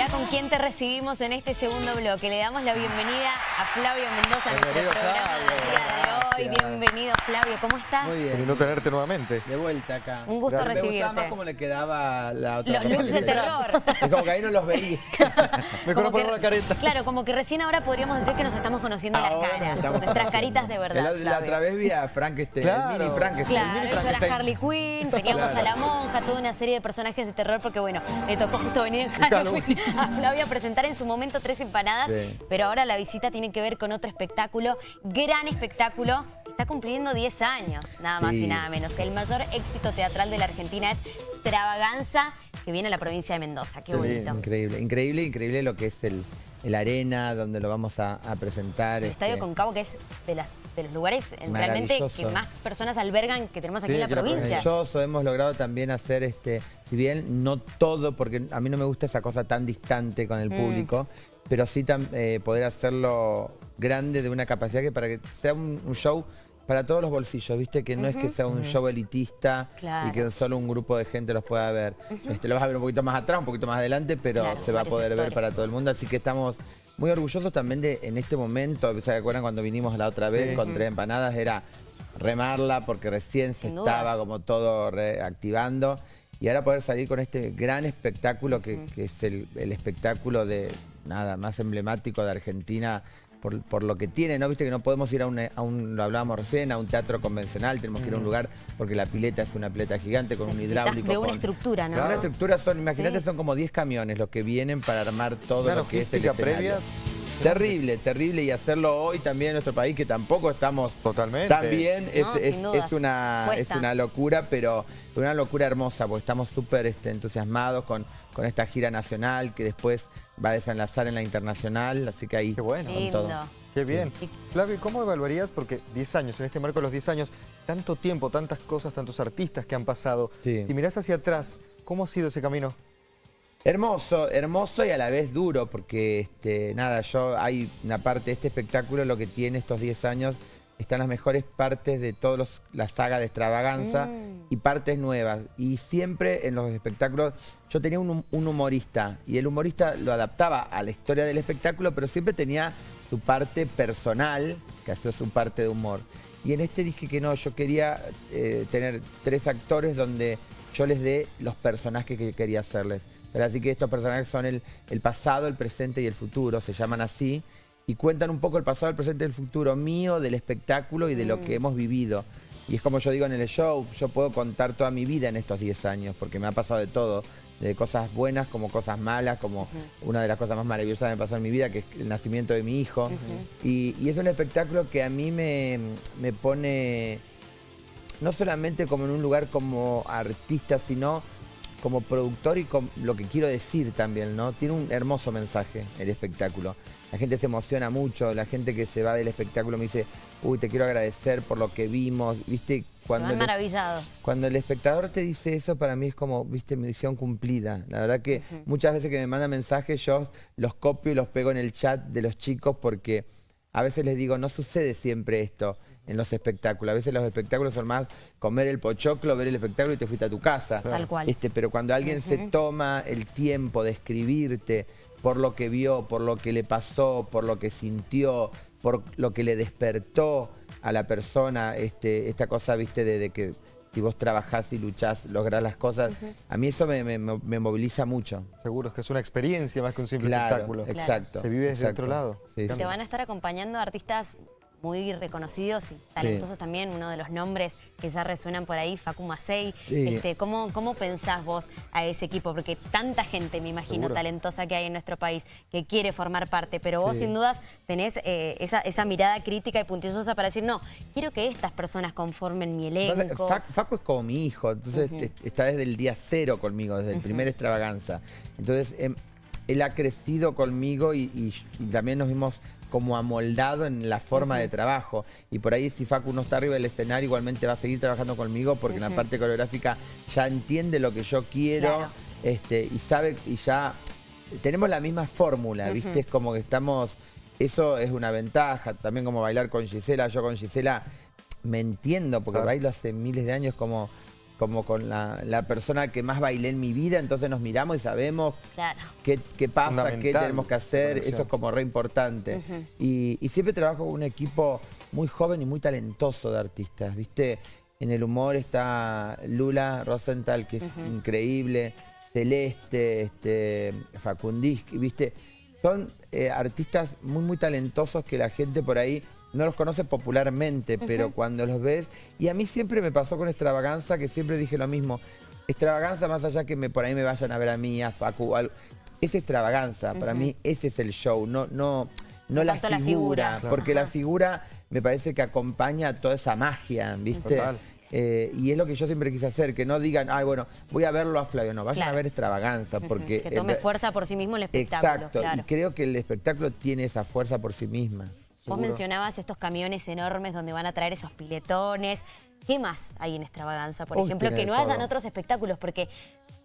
Mirá con quién te recibimos en este segundo bloque. Le damos la bienvenida a Flavio Mendoza a nuestro programa del día de hoy. Gracias. Bienvenido, Flavio. ¿Cómo estás? Muy bien. Lindo tenerte nuevamente. De vuelta acá. Un gusto Gracias. Me gustaba recibirte. más cómo le quedaba la otra Los looks de terror. Es como que ahí no los veía. Mejor poner que- la careta. Claro, como que recién ahora podríamos decir que nos estamos conociendo Ahora las caras. Nuestras conociendo. caritas de verdad, La, la otra vez vi a Frankenstein, Claro. el mini Frankenstein. Claro, yo era Frankenstein. Harley Quinn, teníamos Claro. a la monja, toda una serie de personajes de terror, porque bueno, le tocó justo venir en Halloween a Flavia a presentar en su momento tres empanadas, Sí. pero ahora la visita tiene que ver con otro espectáculo, gran espectáculo, está cumpliendo 10 años, nada más Sí. y nada menos. El mayor éxito teatral de la Argentina es Extravaganza, que viene a la provincia de Mendoza, qué bonito. Increíble, increíble, increíble lo que es el, el arena, donde lo vamos a, a presentar. El Estadio este, Concavo, que es de, las, de los lugares eh, realmente que más personas albergan que tenemos aquí Sí, en la aquí en la provincia. Maravilloso, hemos logrado también hacer, este, si bien no todo, porque a mí no me gusta esa cosa tan distante con el Mm. público, pero sí tam- eh, poder hacerlo grande de una capacidad que para que sea un, un show para todos los bolsillos, ¿viste? Que no es que sea un show elitista Claro. y que solo un grupo de gente los pueda ver. este, lo vas a ver un poquito más atrás, un poquito más adelante, pero Claro, se va a poder ver para todo el mundo. Así que estamos muy orgullosos también de en este momento, ¿se acuerdan cuando vinimos la otra vez Sí. con tres empanadas? Era remarla porque recién se Sin dudas. estaba como todo reactivando. Y ahora poder salir con este gran espectáculo que, que es el, el espectáculo de nada más emblemático de Argentina por, por lo que tiene, ¿no? Viste que no podemos ir a un, a un, lo hablábamos recién, a un teatro convencional, tenemos que ir a un lugar porque la pileta es una pileta gigante con un hidráulico. de una con- estructura, ¿no? Una estructura son, imagínate, Sí. son como 10 camiones los que vienen para armar todo Una lo que es el escenario. previa. Terrible, terrible. Y hacerlo hoy también en nuestro país, que tampoco estamos Totalmente. tan bien, es, No, es- una, es una locura, pero una locura hermosa, porque estamos súper este, entusiasmados con, con esta gira nacional que después va a desenlazar en la internacional, así que ahí Qué bueno. con Lindo. todo. Qué bien. Flavio, ¿cómo evaluarías? Porque 10 años, en este marco de los 10 años, tanto tiempo, tantas cosas, tantos artistas que han pasado. Sí. Si mirás hacia atrás, ¿cómo ha sido ese camino? Hermoso, hermoso y a la vez duro, porque este, nada, yo hay una parte de este espectáculo, lo que tiene estos 10 años, están las mejores partes de toda la saga de extravaganza Mm. y partes nuevas. Y siempre en los espectáculos, yo tenía un, un humorista y el humorista lo adaptaba a la historia del espectáculo, pero siempre tenía su parte personal, que hacía su parte de humor. Y en este dije que no, yo quería eh, tener tres actores donde yo les dé los personajes que quería hacerles. Pero Así que estos personajes son el, el pasado, el presente y el futuro, se llaman así, y cuentan un poco el pasado, el presente y el futuro mío, del espectáculo y de lo que hemos vivido. Y es como yo digo en el show, yo puedo contar toda mi vida en estos 10 años, porque me ha pasado de todo, de cosas buenas como cosas malas, como una de las cosas más maravillosas que me pasó en mi vida, que es el nacimiento de mi hijo. y, y es un espectáculo que a mí me, me pone no solamente como en un lugar como artista, sino como productor y con lo que quiero decir también, ¿no? Tiene un hermoso mensaje el espectáculo. La gente se emociona mucho, la gente que se va del espectáculo me dice, uy, te quiero agradecer por lo que vimos, ¿viste? Se Cuando el- maravillados. cuando el espectador te dice eso, para mí es como, viste, misión cumplida. La verdad que muchas veces que me mandan mensajes, yo los copio y los pego en el chat de los chicos porque a veces les digo, no sucede siempre esto en los espectáculos. A veces los espectáculos son más comer el pochoclo, ver el espectáculo y te fuiste a tu casa. Tal cual. Este, pero cuando alguien se toma el tiempo de escribirte por lo que vio, por lo que le pasó, por lo que sintió, por lo que le despertó a la persona, este, esta cosa, viste, de, de que si vos trabajás y luchás, lográs las cosas, a mí eso me, me- me moviliza mucho. Seguro es que es una experiencia más que un simple Claro, espectáculo. exacto. Se vive desde exacto. otro lado. Sí, Te sí. van a estar acompañando artistas muy reconocidos y talentosos también. Uno de los nombres que ya resuenan por ahí, Facu Macei. Sí. Este, ¿cómo, ¿Cómo pensás vos a ese equipo? Porque tanta gente, me imagino, Seguro. talentosa que hay en nuestro país que quiere formar parte, pero vos Sí. sin dudas tenés eh, esa, esa mirada crítica y puntillosa para decir, no, quiero que estas personas conformen mi elenco. Fac- Facu es como mi hijo, entonces est- está desde el día cero conmigo, desde el primer extravaganza. Entonces, em, él ha crecido conmigo y, y- y también nos vimos como amoldado en la forma de trabajo. Y por ahí si Facu no está arriba del escenario, igualmente va a seguir trabajando conmigo porque en la parte coreográfica ya entiende lo que yo quiero Claro. este, y sabe y ya tenemos la misma fórmula, ¿viste? Es como que estamos, eso es una ventaja, también como bailar con Gisela, yo con Gisela me entiendo porque Claro. bailo hace miles de años como como con la, la persona que más bailé en mi vida, entonces nos miramos y sabemos Claro. qué, qué pasa, qué tenemos que hacer, eso es como re importante. y, y siempre trabajo con un equipo muy joven y muy talentoso de artistas, ¿viste? En el humor está Lula Rosenthal, que es increíble, Celeste, este, Facundisky, ¿viste? Son eh, artistas muy, muy talentosos que la gente por ahí no los conoce popularmente, pero cuando los ves... Y a mí siempre me pasó con Extravaganza, que siempre dije lo mismo. Extravaganza, más allá que me, por ahí me vayan a ver a mí, a Facu, algo, es extravaganza. Para mí ese es el show, no, no, no la figura. porque Ajá. la figura me parece que acompaña toda esa magia, ¿viste? Total. Eh, y es lo que yo siempre quise hacer, que no digan, ay, bueno, voy a verlo a Flavio. No, vayan Claro. a ver extravaganza, porque... Que tome el- fuerza por sí mismo el espectáculo. Exacto, claro. y creo que el espectáculo tiene esa fuerza por sí misma. Vos mencionabas estos camiones enormes donde van a traer esos piletones. ¿Qué más hay en Extravaganza, por Uy, ejemplo, que no hayan todo. otros espectáculos? Porque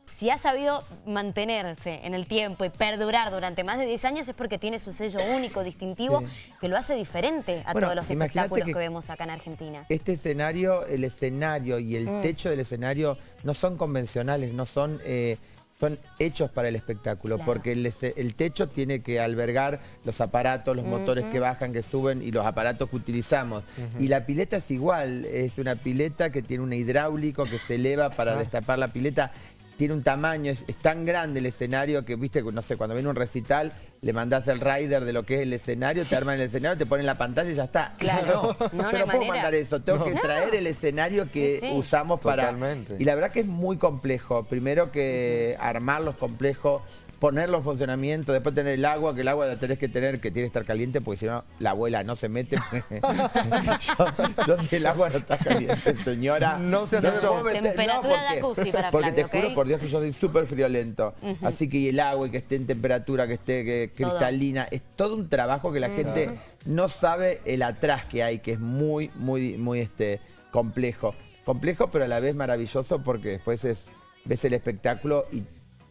si ha sabido mantenerse en el tiempo y perdurar durante más de 10 años es porque tiene su sello único, distintivo, Sí. que lo hace diferente a Bueno, todos los espectáculos que- que... vemos acá en Argentina. Este escenario, el escenario y Mm. el techo del escenario no son convencionales, no son, eh, son hechos para el espectáculo, Claro. porque el, techo tiene que albergar los aparatos, los motores que bajan, que suben y los aparatos que utilizamos. Y la pileta es igual, es una pileta que tiene un hidráulico que se eleva para destapar la pileta. Tiene un tamaño, es, es tan grande el escenario que, viste, no sé, cuando viene un recital, le mandás el rider de lo que es el escenario, te arman el escenario, te ponen la pantalla y ya está. Claro. No, No, no yo no puedo manera. mandar eso, tengo que traer el escenario que Sí, sí. usamos para... Totalmente. Y la verdad que es muy complejo. Primero que armarlo es complejo, ponerlo en funcionamiento, después tener el agua, que el agua la tenés que tener, que tiene que estar caliente, porque si no, la abuela no se mete. yo, yo si el agua no está caliente, señora. No se hace me eso. Temperatura porque- jacuzzi para Porque te juro por Dios que yo soy súper friolento. Así que y el agua y que esté en temperatura, que esté que- Todo. cristalina, es todo un trabajo que la gente no sabe el atrás que hay, que es muy, muy, muy este, complejo. Complejo, pero a la vez maravilloso porque después es, ves el espectáculo y,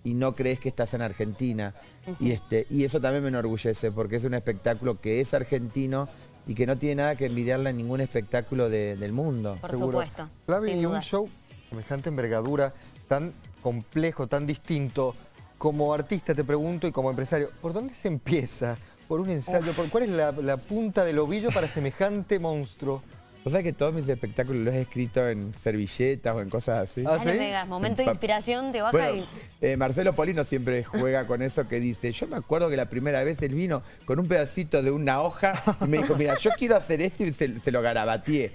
y no crees que estás en Argentina. y, este, y eso también me enorgullece porque es un espectáculo que es argentino y que no tiene nada que envidiarle a ningún espectáculo de- del mundo. Por Seguro. supuesto. Flavio, sin y un show semejante envergadura, tan complejo, tan distinto, como artista te pregunto y como empresario, ¿por dónde se empieza? ¿Por un ensayo? ¿Por ¿Cuál es la, la punta del ovillo para semejante monstruo? O sea que todos mis espectáculos los he escrito en servilletas o en cosas así. Ah, Dale, ¿sí? Vegas, momento de inspiración, te baja Bueno, y... eh, Marcelo Polino siempre juega con eso que dice, yo me acuerdo que la primera vez él vino con un pedacito de una hoja y me dijo, mira, yo quiero hacer esto y se, se lo garabateé.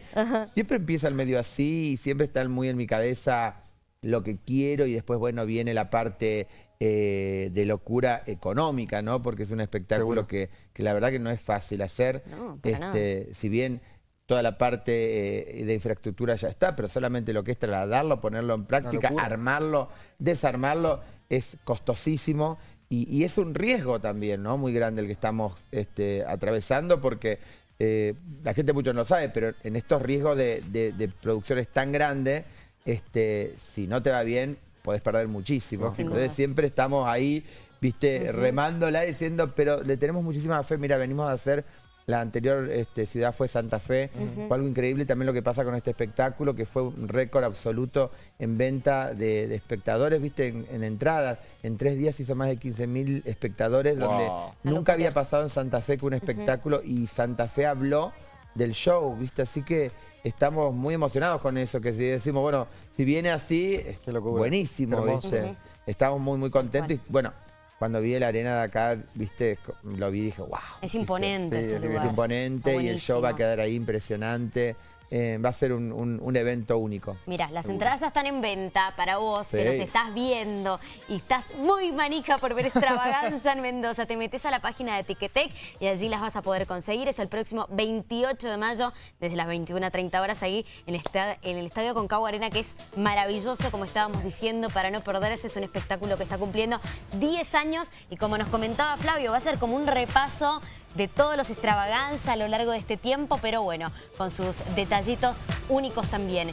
Siempre empieza el medio así y siempre está muy en mi cabeza lo que quiero y después, bueno, viene la parte eh, de locura económica, ¿no? Porque es un espectáculo que, que la verdad que no es fácil hacer. No, para nada. este, si bien toda la parte eh, de infraestructura ya está, pero solamente lo que es trasladarlo, ponerlo en práctica, armarlo, desarmarlo, es costosísimo y, y es un riesgo también, ¿no? Muy grande el que estamos este, atravesando porque eh, la gente mucho no sabe, pero en estos riesgos de, de- de producciones tan grandes, este, si no te va bien, podés perder muchísimo. Entonces siempre estamos ahí, viste, remándola diciendo, pero le tenemos muchísima fe. Mira, venimos a hacer la anterior este, ciudad fue Santa Fe. Fue algo increíble también lo que pasa con este espectáculo, que fue un récord absoluto en venta de, de espectadores, viste, en, en entradas. En tres días hizo más de 15.000 espectadores, donde nunca había pasado en Santa Fe con un espectáculo y Santa Fe habló del show, viste, así que estamos muy emocionados con eso, que si decimos, bueno, si viene así, buenísimo, viste. Estamos muy, muy contentos y bueno, cuando vi la arena de acá, viste, lo vi y dije, wow. Es imponente Sí, ese es lugar. Es imponente Está y el show va a quedar ahí impresionante. Eh, va a ser un, un- un evento único. Mira, las entradas ya están en venta para vos, que Sí. nos estás viendo y estás muy manija por ver extravaganza en Mendoza. Te metes a la página de Ticketek y allí las vas a poder conseguir. Es el próximo 28 de mayo, desde las 21.30 horas, ahí en, esta- en el Estadio Concagua Arena, que es maravilloso, como estábamos diciendo, para no perderse. Es un espectáculo que está cumpliendo 10 años y como nos comentaba Flavio, va a ser como un repaso de todos los extravaganza a lo largo de este tiempo, pero bueno, con sus detallitos únicos también.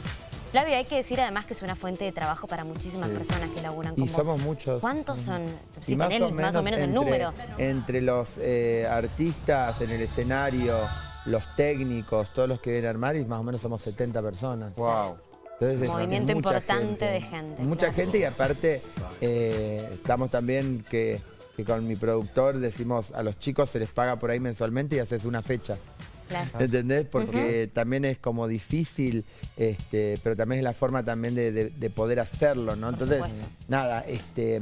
Flavio, hay que decir además que es una fuente de trabajo para muchísimas personas que laburan con Y vos. somos muchos. ¿Cuántos son? Si tenés más o menos el número. Entre los eh, artistas en el escenario, los técnicos, todos los que vienen a armar, y más o menos somos 70 personas. Wow. Entonces, es- Movimiento importante de gente, Mucha claro. gente y aparte eh, estamos también que, que con mi productor decimos a los chicos se les paga por ahí mensualmente y haces una fecha. Claro. ¿Entendés? Porque también es como difícil, este, pero también es la forma también de, de- de poder hacerlo, ¿no? Entonces, supuesto. nada, este,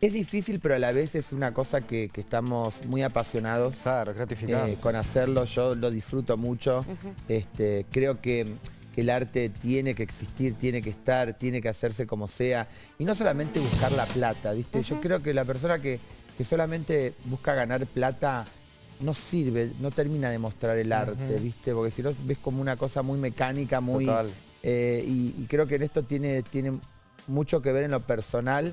es difícil, pero a la vez es una cosa que, que estamos muy apasionados Claro, eh, con hacerlo. Yo lo disfruto mucho. este, creo que, que el arte tiene que existir, tiene que estar, tiene que hacerse como sea. Y no solamente buscar la plata, ¿viste? Yo creo que la persona que, que solamente busca ganar plata no sirve, no termina de mostrar el arte, ¿viste? Porque si no ves como una cosa muy mecánica, muy... Total. eh, y, y creo que en esto tiene, tiene mucho que ver en lo personal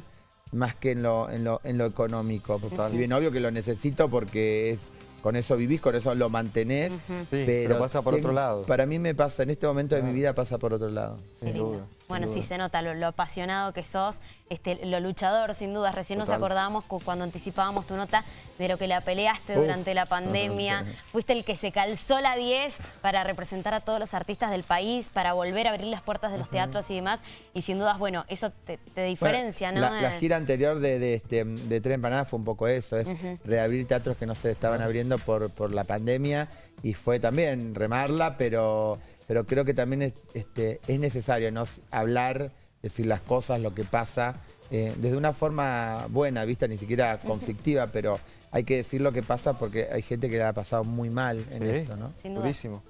más que en lo, en lo, en lo económico. Total. Si bien obvio que lo necesito porque es, con eso vivís, con eso lo mantenés. Sí, pero pasa por otro lado. Para mí me pasa, en este momento de mi vida pasa por otro lado. Sin duda, Bueno, sí se nota lo, lo apasionado que sos, este, lo luchador, sin dudas. Recién nos acordábamos cu- cuando anticipábamos tu nota de lo que la peleaste Uf. durante la pandemia. Fuiste el que se calzó la 10 para representar a todos los artistas del país, para volver a abrir las puertas de los teatros y demás. Y sin dudas, bueno, eso te, te diferencia, Bueno, ¿no? La, la Eh, gira anterior de, de, este, de Tres Empanadas fue un poco eso, es reabrir teatros que no se estaban abriendo por, por la pandemia y fue también remarla, pero, pero creo que también es, este, es necesario ¿no? hablar, decir las cosas, lo que pasa, eh, desde una forma buena, vista, ni siquiera conflictiva, pero hay que decir lo que pasa porque hay gente que la ha pasado muy mal en Sí. esto, ¿no? Sin duda. Durísimo.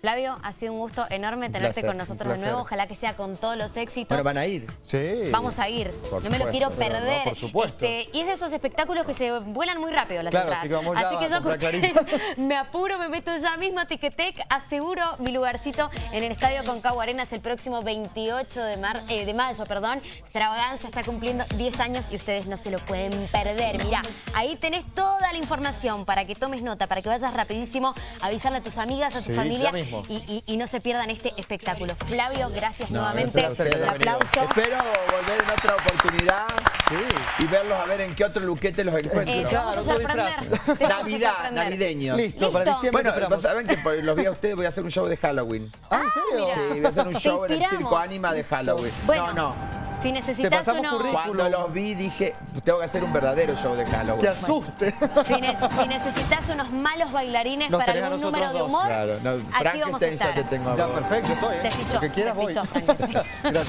Flavio, ha sido un gusto enorme tenerte placer, con nosotros de nuevo. Ojalá que sea con todos los éxitos. Bueno, van a ir. Sí. Vamos a ir. Por no me lo quiero pero no, perder. por supuesto. Este, y es de esos espectáculos que se vuelan muy rápido las Claro, entradas. así que vamos ya Así que a yo ustedes, me apuro, me meto ya mismo a Ticketek, aseguro mi lugarcito en el Estadio Concagua Arenas el próximo 28 de, mar, eh, de mayo. Perdón. Extravaganza está cumpliendo 10 años y ustedes no se lo pueden perder. Mirá, ahí tenés toda la información para que tomes nota, para que vayas rapidísimo a avisarle a tus amigas, a tu Sí, familia ya mismo. y, y- y no se pierdan este espectáculo. Flavio, gracias No, nuevamente. gracias ustedes. aplauso. Espero volver en otra oportunidad Sí. y verlos a ver en qué otro luquete los encuentro. Eh, Claro, sorprender. Navidad, navideños. Listo, para diciembre Bueno, esperamos. saben que por los vi a ustedes voy a hacer un show de Halloween. Ah, ¿en serio? Sí, voy a hacer un Te show en el. Circo Anima de Halloween. Bueno, no, no. Si necesitas pasamos uno... currículum. Cuando los vi dije, tengo que hacer un verdadero show de Halloween. Que asuste. Si, ne- si necesitas unos malos bailarines Nos para algún número de dos. humor, Claro, no, aquí vamos a estar. te tengo. a Ya, perfecto, estoy. ¿eh? Te fichó, Lo que quieras te voy. fichó. Gracias.